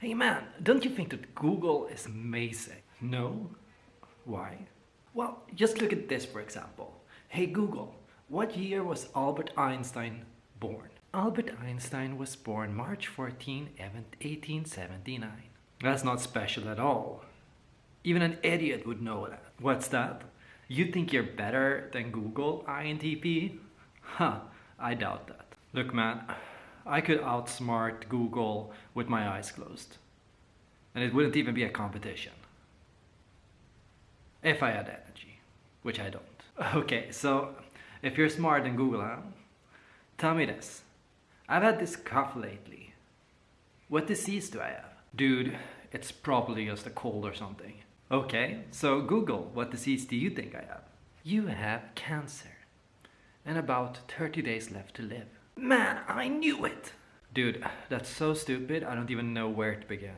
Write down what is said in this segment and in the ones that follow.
Hey man, don't you think that Google is amazing? No? Why? Well, just look at this for example. Hey Google, what year was Albert Einstein born? Albert Einstein was born March 14, 1879. That's not special at all. Even an idiot would know that. What's that? You think you're better than Google, INTP? Huh, I doubt that. Look man, I could outsmart Google with my eyes closed. And it wouldn't even be a competition. If I had energy, which I don't. Okay, so if you're smarter than Google, huh? Tell me this. I've had this cough lately. What disease do I have? Dude, it's probably just a cold or something. Okay, so Google, what disease do you think I have? You have cancer. And about 30 days left to live. Man, I knew it! Dude, that's so stupid, I don't even know where to begin.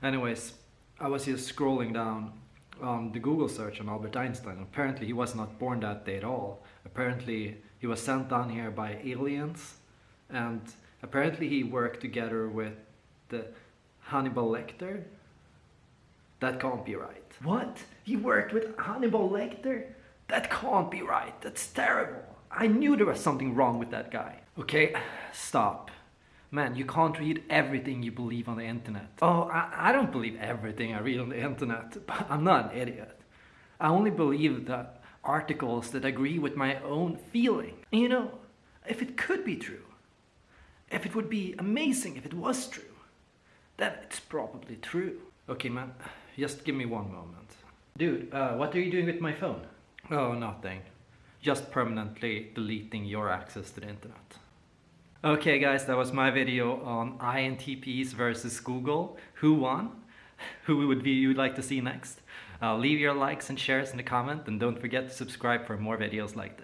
Anyways, I was just scrolling down on the Google search on Albert Einstein. Apparently he was not born that day at all. Apparently he was sent down here by aliens and apparently he worked together with the Hannibal Lecter. That can't be right. What? He worked with Hannibal Lecter? That can't be right. That's terrible. I knew there was something wrong with that guy. Okay, stop. Man, you can't read everything you believe on the internet. Oh, I, I don't believe everything I read on the internet, but I'm not an idiot. I only believe the articles that agree with my own feeling. You know, if it could be true, if it would be amazing if it was true, then it's probably true. Okay, man, just give me one moment. Dude, uh, what are you doing with my phone? Oh, nothing. Just permanently deleting your access to the internet. Okay guys, that was my video on INTPs versus Google. Who won? Who would be you'd like to see next? Uh, leave your likes and shares in the comment and don't forget to subscribe for more videos like this.